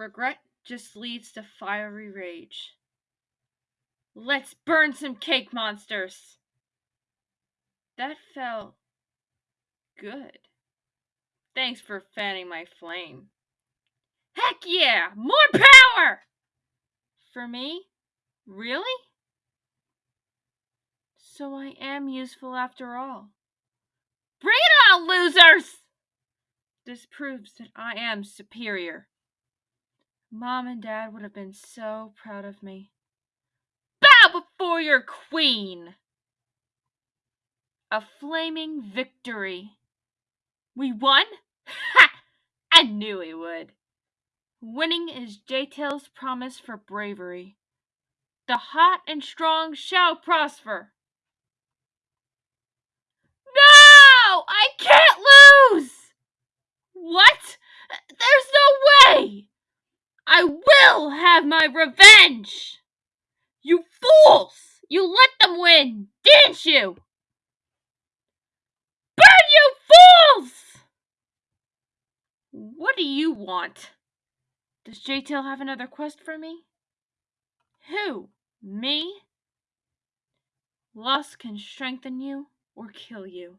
Regret just leads to fiery rage. Let's burn some cake monsters! That felt good. Thanks for fanning my flame. Heck yeah! More power! For me? Really? So I am useful after all. Bring it on, losers! This proves that I am superior. Mom and Dad would have been so proud of me. Bow before your queen! A flaming victory. We won? Ha! I knew we would. Winning is J-Tail's promise for bravery. The hot and strong shall prosper. No can't lose! What? There's no way! I will have my revenge! You fools! You let them win, didn't you? Burn, you fools! What do you want? Does J-Tail have another quest for me? Who? Me? Loss can strengthen you or kill you.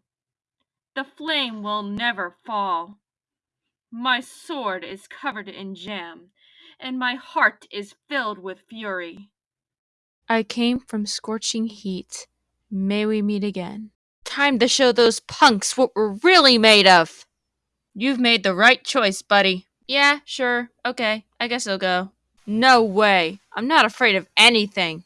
The flame will never fall. My sword is covered in jam, and my heart is filled with fury. I came from scorching heat. May we meet again. Time to show those punks what we're really made of! You've made the right choice, buddy. Yeah, sure. Okay, I guess I'll go. No way. I'm not afraid of anything.